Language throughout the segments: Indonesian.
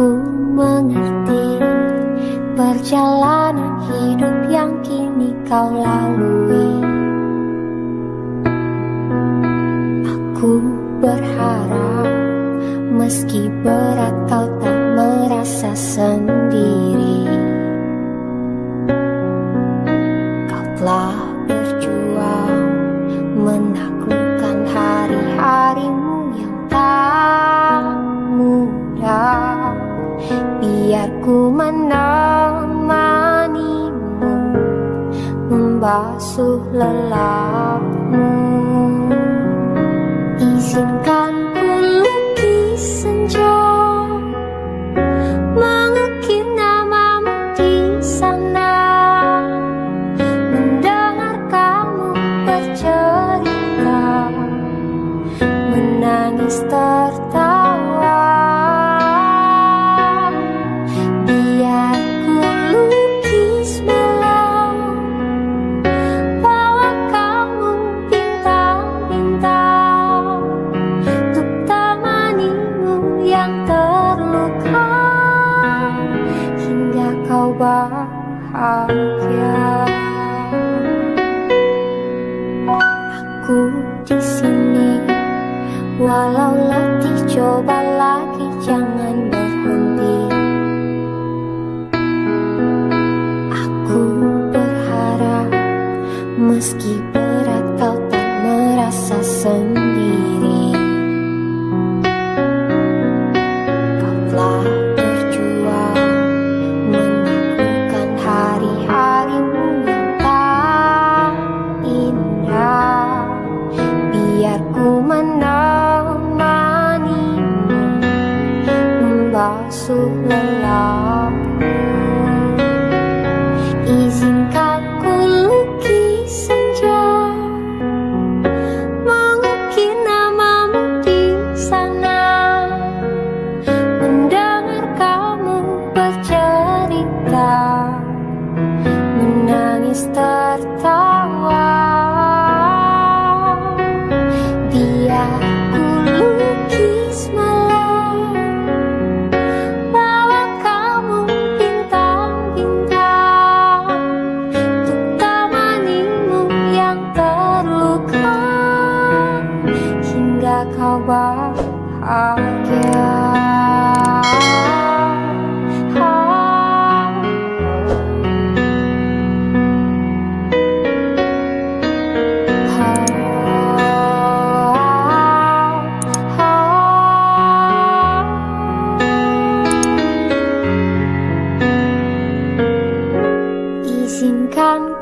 Ku mengerti perjalanan hidup yang kini kau lalui. Aku berharap meski berat kau tak merasa senang. Biar ku menemanimu membasuh lelapmu. Izinkan ku lukis senja Mengukir namamu di sana. Mendengar kamu bercerita Menangis tertawa berat kau tak merasa sendiri. Kau telah berjuang menaklukkan hari-harimu yang tak indah. Biar ku menemanimu membasuh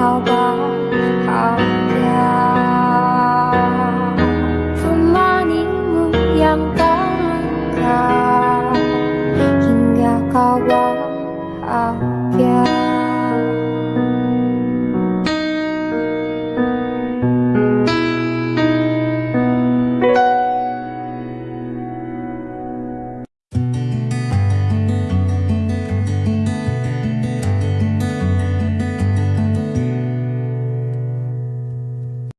好吧。